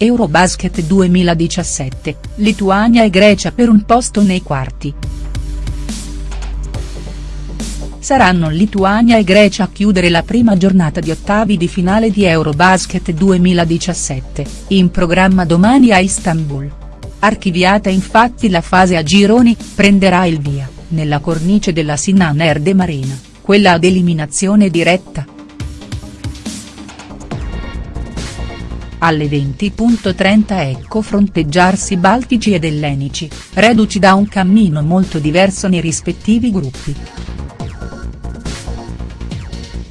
Eurobasket 2017, Lituania e Grecia per un posto nei quarti. Saranno Lituania e Grecia a chiudere la prima giornata di ottavi di finale di Eurobasket 2017, in programma domani a Istanbul. Archiviata infatti la fase a gironi, prenderà il via, nella cornice della Sinan Erde Marina, quella ad eliminazione diretta. Alle 20.30 ecco fronteggiarsi baltici ed ellenici, reduci da un cammino molto diverso nei rispettivi gruppi.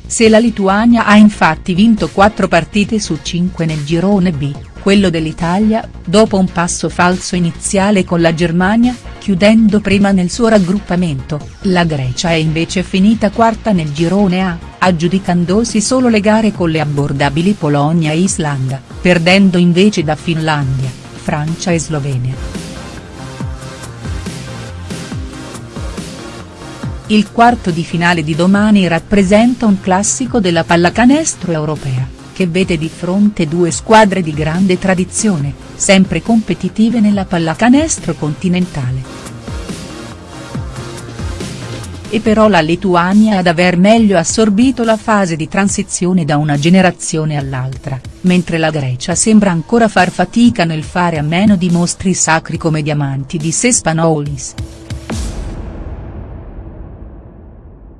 Se la Lituania ha infatti vinto 4 partite su 5 nel girone B, quello dell'Italia, dopo un passo falso iniziale con la Germania, chiudendo prima nel suo raggruppamento, la Grecia è invece finita quarta nel girone A, aggiudicandosi solo le gare con le abbordabili Polonia e Islanda, perdendo invece da Finlandia, Francia e Slovenia. Il quarto di finale di domani rappresenta un classico della pallacanestro europea che vede di fronte due squadre di grande tradizione, sempre competitive nella pallacanestro continentale. E però la Lituania ad aver meglio assorbito la fase di transizione da una generazione all'altra, mentre la Grecia sembra ancora far fatica nel fare a meno di mostri sacri come diamanti di Sespanoulis.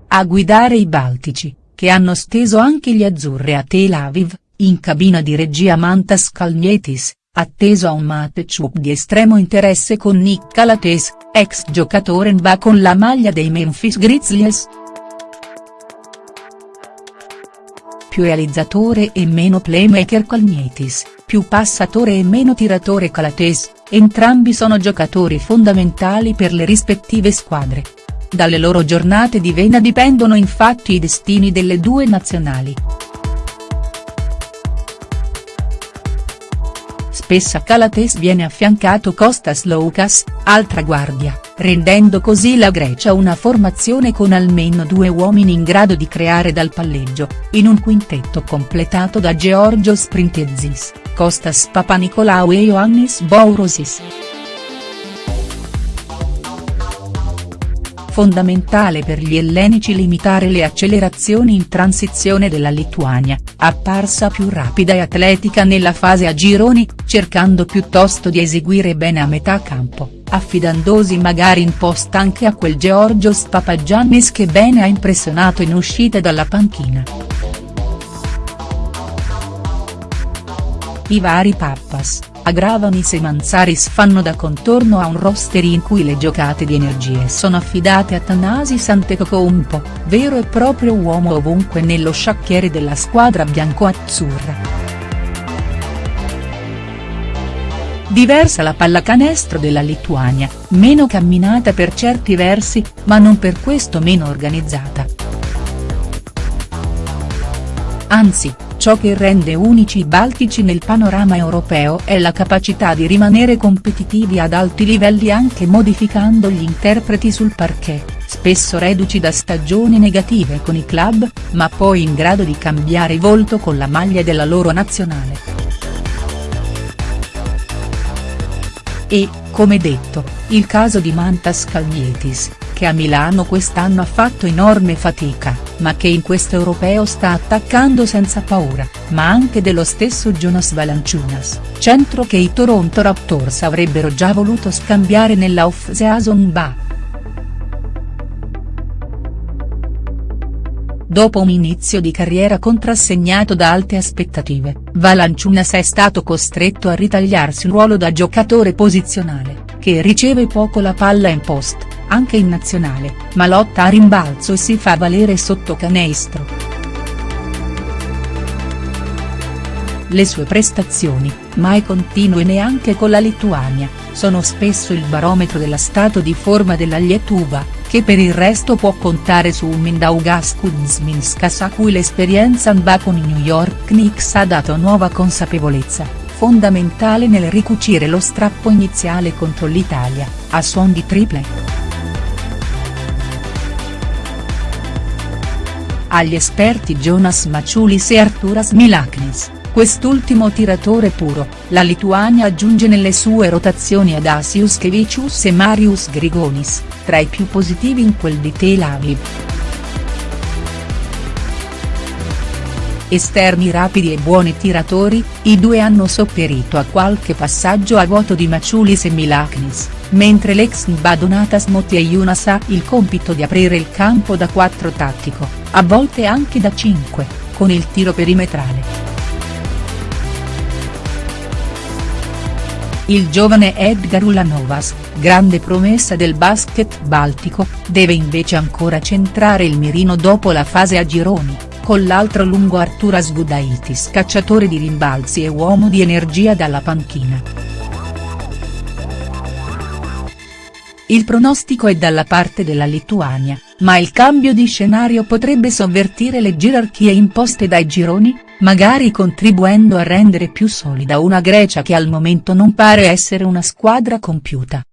A guidare i Baltici, che hanno steso anche gli azzurri a Tel Aviv, in cabina di regia Mantas Kalnietis, atteso a un matchup di estremo interesse con Nick Calates, ex giocatore NBA con la maglia dei Memphis Grizzlies. Più realizzatore e meno playmaker Kalnietis, più passatore e meno tiratore Calates, entrambi sono giocatori fondamentali per le rispettive squadre. Dalle loro giornate di vena dipendono infatti i destini delle due nazionali. Spessa Calates viene affiancato Kostas Loukas, altra guardia, rendendo così la Grecia una formazione con almeno due uomini in grado di creare dal palleggio, in un quintetto completato da Georgios Printezis, Kostas Papanikolaou e Ioannis Bourousis. Fondamentale per gli ellenici limitare le accelerazioni in transizione della Lituania, apparsa più rapida e atletica nella fase a gironi, cercando piuttosto di eseguire bene a metà campo, affidandosi magari in post anche a quel Georgios Papagiannis che bene ha impressionato in uscita dalla panchina. I vari Pappas, Agravanis e Manzaris fanno da contorno a un roster in cui le giocate di energie sono affidate a Tanasi Antetokounmpo, vero e proprio uomo ovunque nello sciacchiere della squadra bianco-azzurra. Diversa la pallacanestro della Lituania, meno camminata per certi versi, ma non per questo meno organizzata. Anzi, Ciò che rende unici i baltici nel panorama europeo è la capacità di rimanere competitivi ad alti livelli anche modificando gli interpreti sul parquet, spesso reduci da stagioni negative con i club, ma poi in grado di cambiare volto con la maglia della loro nazionale. E, come detto, il caso di Mantas Kalnietis, che a Milano quest'anno ha fatto enorme fatica, ma che in questo europeo sta attaccando senza paura, ma anche dello stesso Jonas Valanciunas, centro che i Toronto Raptors avrebbero già voluto scambiare nella off-season ba. Dopo un inizio di carriera contrassegnato da alte aspettative, Valanciunas è stato costretto a ritagliarsi un ruolo da giocatore posizionale, che riceve poco la palla in post anche in nazionale, ma lotta a rimbalzo e si fa valere sotto canestro. Le sue prestazioni, mai continue neanche con la Lituania, sono spesso il barometro dello stato di forma della Lietuva, che per il resto può contare su un Mindaugas Kuzminskas a cui l'esperienza NBA con i New York Knicks ha dato nuova consapevolezza, fondamentale nel ricucire lo strappo iniziale contro l'Italia, a suon di triple. Agli esperti Jonas Maciulis e Arturas Milaknis, quest'ultimo tiratore puro, la Lituania aggiunge nelle sue rotazioni Adasius Kevicius e Marius Grigonis, tra i più positivi in quel di Tel Aviv. Esterni rapidi e buoni tiratori, i due hanno sopperito a qualche passaggio a vuoto di Maciulis e Milaknis, mentre l'ex Badonatas Motiejūnas ha il compito di aprire il campo da 4 tattico, a volte anche da 5, con il tiro perimetrale. Il giovane Edgar Ulanovas, grande promessa del basket baltico, deve invece ancora centrare il mirino dopo la fase a gironi con l'altro lungo Arturas Gudaitis cacciatore di rimbalzi e uomo di energia dalla panchina. Il pronostico è dalla parte della Lituania, ma il cambio di scenario potrebbe sovvertire le gerarchie imposte dai gironi, magari contribuendo a rendere più solida una Grecia che al momento non pare essere una squadra compiuta.